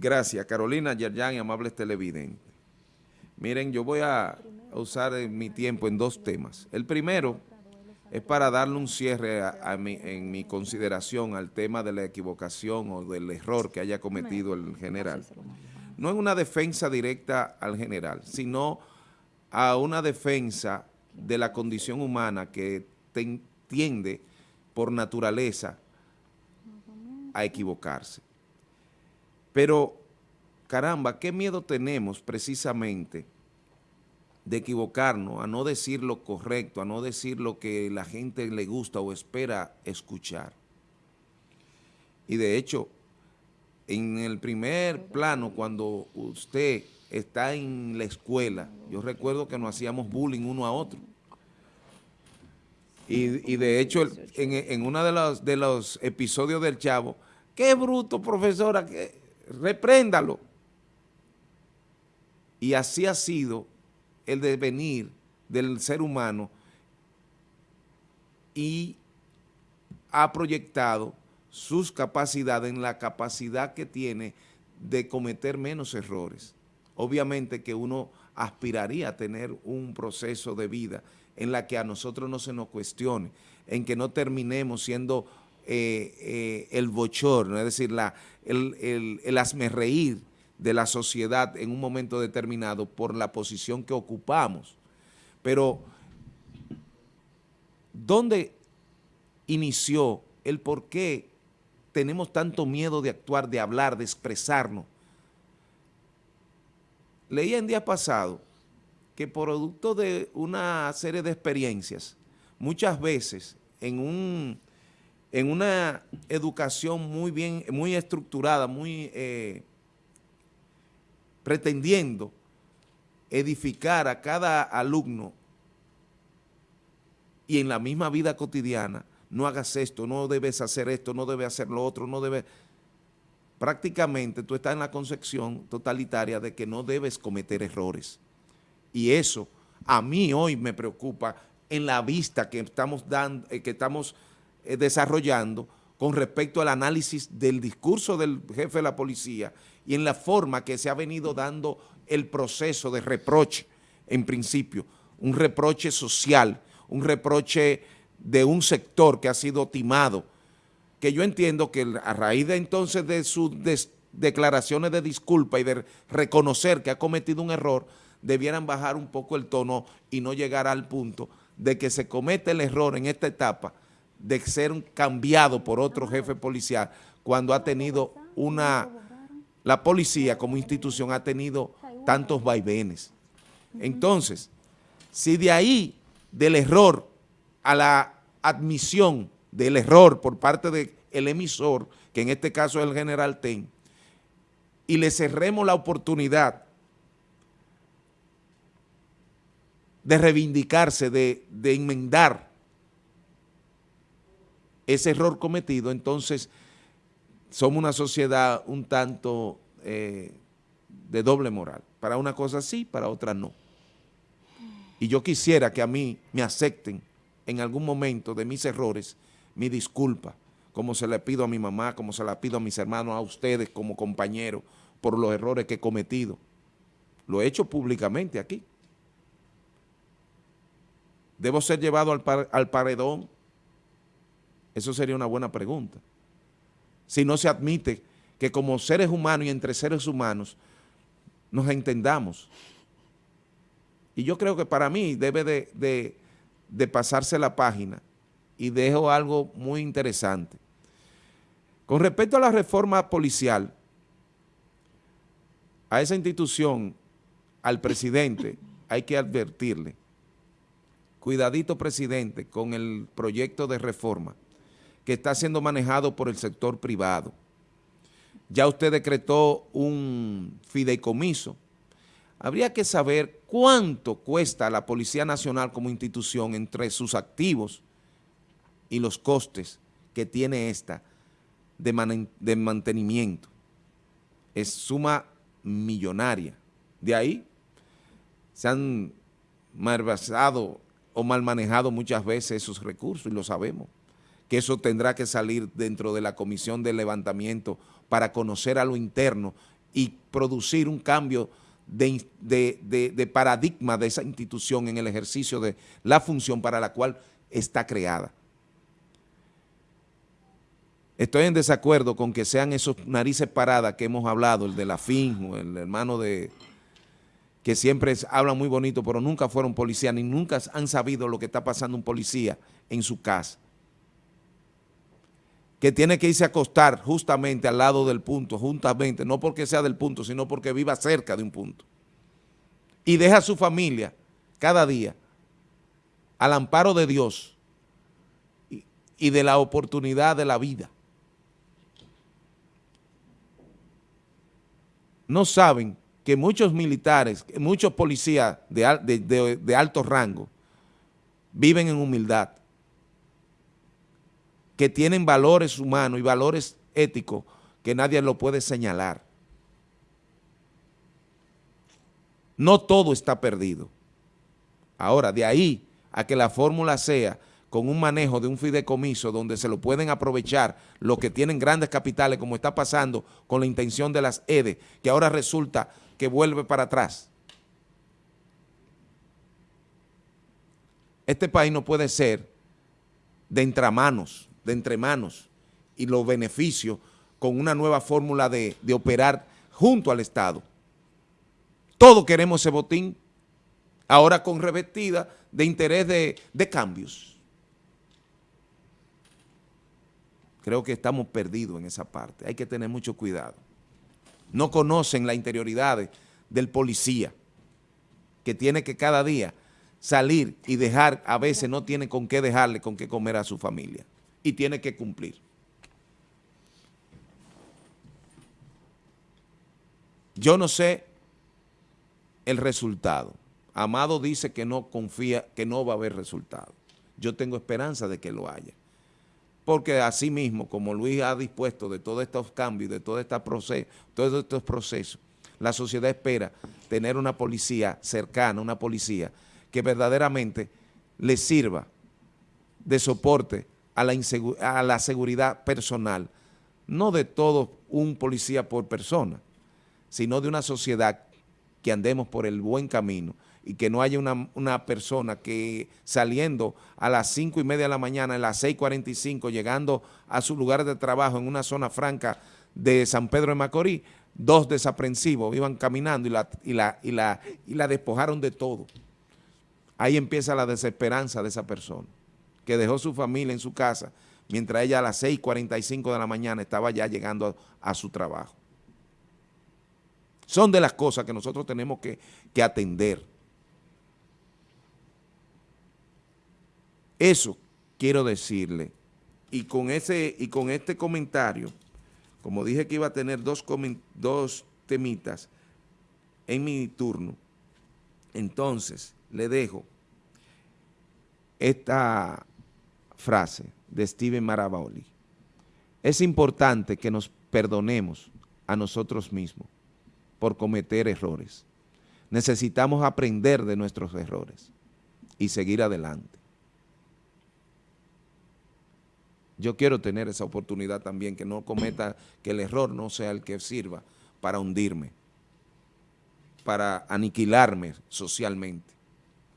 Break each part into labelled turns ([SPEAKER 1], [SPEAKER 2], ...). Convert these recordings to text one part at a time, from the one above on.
[SPEAKER 1] Gracias, Carolina Yerjan y amables televidentes. Miren, yo voy a usar mi tiempo en dos temas. El primero es para darle un cierre en mi consideración al tema de la equivocación o del error que haya cometido el general. No es una defensa directa al general, sino a una defensa de la condición humana que tiende por naturaleza a equivocarse. Pero, caramba, qué miedo tenemos precisamente de equivocarnos, a no decir lo correcto, a no decir lo que la gente le gusta o espera escuchar. Y de hecho, en el primer plano, cuando usted está en la escuela, yo recuerdo que nos hacíamos bullying uno a otro. Y, de hecho, en, uno de los, episodios del Chavo, qué bruto, profesora, repréndalo. Y así ha sido el devenir del ser humano y ha proyectado sus capacidades en la capacidad que tiene de cometer menos errores. Obviamente que uno aspiraría a tener un proceso de vida en la que a nosotros no se nos cuestione, en que no terminemos siendo eh, eh, el bochorno, es decir, la, el, el, el asmerreír de la sociedad en un momento determinado por la posición que ocupamos. Pero, ¿dónde inició el por qué tenemos tanto miedo de actuar, de hablar, de expresarnos? Leía en día pasado que producto de una serie de experiencias, muchas veces en, un, en una educación muy bien, muy estructurada, muy eh, pretendiendo edificar a cada alumno y en la misma vida cotidiana, no hagas esto, no debes hacer esto, no debes hacer lo otro, no debes... Prácticamente tú estás en la concepción totalitaria de que no debes cometer errores. Y eso a mí hoy me preocupa en la vista que estamos, dando, eh, que estamos desarrollando con respecto al análisis del discurso del jefe de la policía y en la forma que se ha venido dando el proceso de reproche, en principio, un reproche social, un reproche de un sector que ha sido timado, que yo entiendo que a raíz de entonces de sus declaraciones de disculpa y de reconocer que ha cometido un error, debieran bajar un poco el tono y no llegar al punto de que se comete el error en esta etapa de ser cambiado por otro jefe policial cuando ha tenido una la policía como institución ha tenido tantos vaivenes. Entonces, si de ahí, del error a la admisión del error por parte del emisor, que en este caso es el general Ten, y le cerremos la oportunidad de reivindicarse, de, de enmendar ese error cometido, entonces somos una sociedad un tanto eh, de doble moral. Para una cosa sí, para otra no. Y yo quisiera que a mí me acepten en algún momento de mis errores mi disculpa, como se le pido a mi mamá, como se la pido a mis hermanos, a ustedes como compañeros, por los errores que he cometido. Lo he hecho públicamente aquí. ¿Debo ser llevado al, al paredón? Eso sería una buena pregunta si no se admite que como seres humanos y entre seres humanos nos entendamos. Y yo creo que para mí debe de, pasarse la página y dejo algo muy interesante. Con respecto a la reforma policial, a esa institución, al presidente, hay que advertirle, cuidadito presidente, con el proyecto de reforma, que está siendo manejado por el sector privado. Ya usted decretó un fideicomiso. Habría que saber cuánto cuesta la Policía Nacional como institución entre sus activos y los costes que tiene esta de, mantenimiento. Es suma millonaria. De ahí se han malversado o mal manejado muchas veces esos recursos y lo sabemos que eso tendrá que salir dentro de la comisión de levantamiento para conocer a lo interno y producir un cambio de, paradigma de esa institución en el ejercicio de la función para la cual está creada. Estoy en desacuerdo con que sean esos narices paradas que hemos hablado, el de la FIN, el hermano de que siempre hablan muy bonito, pero nunca fueron policías, ni nunca han sabido lo que está pasando un policía en su casa. Que tiene que irse a acostar justamente al lado del punto, juntamente, no porque sea del punto, sino porque viva cerca de un punto. Y deja a su familia cada día al amparo de Dios y de la oportunidad de la vida. no saben que muchos militares, muchos policías de, alto rango viven en humildad, que tienen valores humanos y valores éticos que nadie lo puede señalar. No todo está perdido. Ahora, de ahí a que la fórmula sea con un manejo de un fideicomiso donde se lo pueden aprovechar los que tienen grandes capitales, como está pasando con la intención de las EDE, que ahora resulta que vuelve para atrás. Este país no puede ser de entramanos, de entremanos, y los beneficios con una nueva fórmula de, operar junto al Estado. Todos queremos ese botín, ahora con revestida de interés de cambios. creo que estamos perdidos en esa parte. Hay que tener mucho cuidado. No conocen la interioridad del policía, que tiene que cada día salir y dejar, a veces no tiene con qué dejarle, con qué comer a su familia. Y tiene que cumplir. Yo no sé el resultado. Amado dice que no confía, que no va a haber resultado. Yo tengo esperanza de que lo haya porque así mismo, como Luis ha dispuesto de todos estos cambios, de todo proceso, todos estos procesos, la sociedad espera tener una policía cercana, una policía que verdaderamente le sirva de soporte a la, a la seguridad personal, no de todo un policía por persona, sino de una sociedad que andemos por el buen camino y que no haya una, persona que saliendo a las 5 y media de la mañana, a las 6.45, llegando a su lugar de trabajo en una zona franca de San Pedro de Macorís, dos desaprensivos iban caminando y la, y la, y la, y la despojaron de todo. Ahí empieza la desesperanza de esa persona, que dejó su familia en su casa, mientras ella a las 6.45 de la mañana estaba ya llegando a, su trabajo. Son de las cosas que nosotros tenemos que, que atender. Eso quiero decirle. Y con, ese, y con este comentario, como dije que iba a tener dos, dos temitas en mi turno, entonces le dejo esta frase de Steven Maraboli. Es importante que nos perdonemos a nosotros mismos por cometer errores. Necesitamos aprender de nuestros errores y seguir adelante. Yo quiero tener esa oportunidad también, que no cometa, que el error no sea el que sirva para hundirme, para aniquilarme socialmente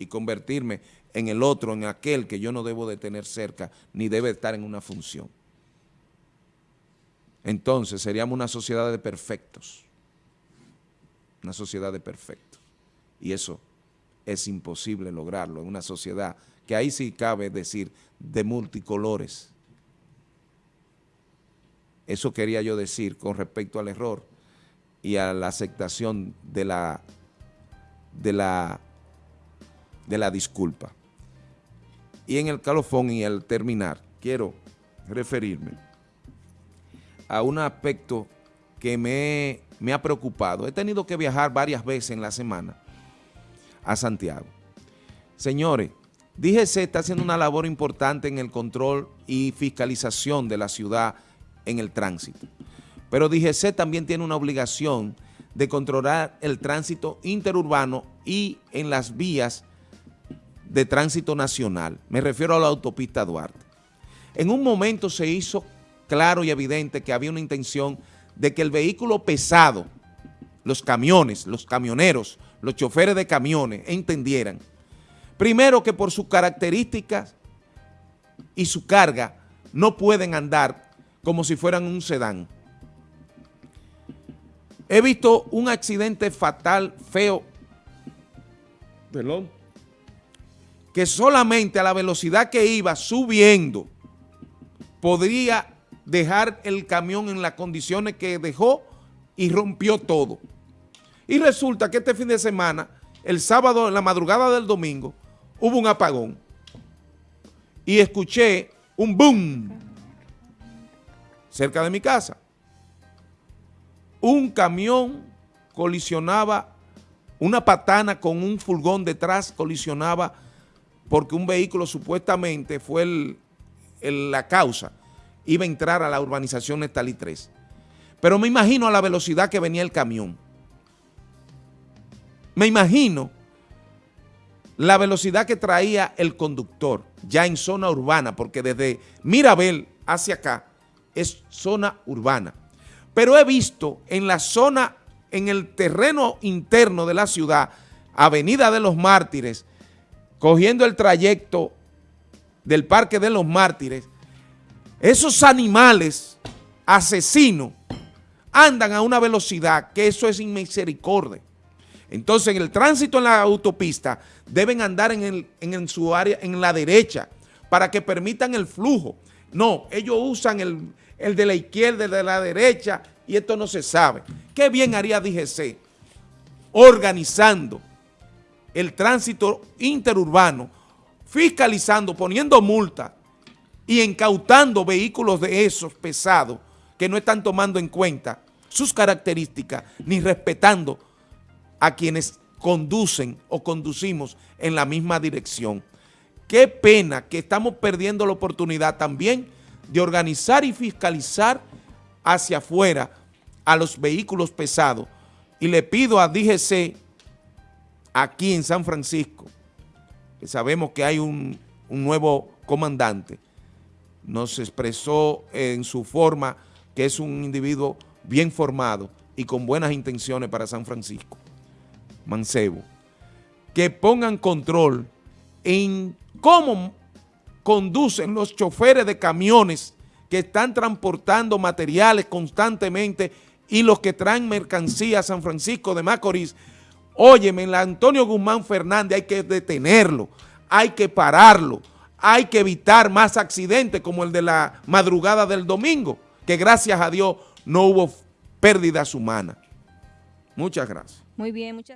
[SPEAKER 1] y convertirme en el otro, en aquel que yo no debo de tener cerca, ni debe estar en una función. Entonces seríamos una sociedad de perfectos, una sociedad de perfectos. Y eso es imposible lograrlo en una sociedad que ahí sí cabe decir de multicolores, eso quería yo decir con respecto al error y a la aceptación de la, de la, de la disculpa. Y en el calofón y al terminar, quiero referirme a un aspecto que me, me ha preocupado. He tenido que viajar varias veces en la semana a Santiago. Señores, DGC está haciendo una labor importante en el control y fiscalización de la ciudad en el tránsito. Pero DGC también tiene una obligación de controlar el tránsito interurbano y en las vías de tránsito nacional. Me refiero a la autopista Duarte. En un momento se hizo claro y evidente que había una intención de que el vehículo pesado, los camiones, los camioneros, los choferes de camiones entendieran, primero que por sus características y su carga no pueden andar como si fueran un sedán. He visto un accidente fatal, feo, perdón, que solamente a la velocidad que iba subiendo podría dejar el camión en las condiciones que dejó y rompió todo. Y resulta que este fin de semana, el sábado, en la madrugada del domingo, hubo un apagón. Y escuché un boom cerca de mi casa. Un camión colisionaba, una patana con un furgón detrás colisionaba porque un vehículo supuestamente fue la causa, iba a entrar a la urbanización Nestalí 3. Pero me imagino a la velocidad que venía el camión. Me imagino la velocidad que traía el conductor ya en zona urbana, porque desde Mirabel hacia acá es zona urbana. Pero he visto en la zona, en el terreno interno de la ciudad, Avenida de los Mártires, cogiendo el trayecto del Parque de los Mártires, esos animales asesinos andan a una velocidad que eso es inmisericordia. Entonces, en el tránsito en la autopista deben andar en, su área, en la derecha, para que permitan el flujo. No, ellos usan el, el de la izquierda, el de la derecha, y esto no se sabe. ¿Qué bien haría DGC organizando el tránsito interurbano, fiscalizando, poniendo multas y incautando vehículos de esos pesados que no están tomando en cuenta sus características ni respetando a quienes conducen o conducimos en la misma dirección. Qué pena que estamos perdiendo la oportunidad también de organizar y fiscalizar hacia afuera a los vehículos pesados. Y le pido a DGC aquí en San Francisco, que sabemos que hay un, un nuevo comandante, nos expresó en su forma que es un individuo bien formado y con buenas intenciones para San Francisco. Mancebo, que pongan control en cómo conducen los choferes de camiones que están transportando materiales constantemente y los que traen mercancía a San Francisco de Macorís. Óyeme, en la Antonio Guzmán Fernández hay que detenerlo, hay que pararlo, hay que evitar más accidentes como el de la madrugada del domingo, que gracias a Dios no hubo pérdidas humanas. Muchas gracias.
[SPEAKER 2] Muy bien, muchas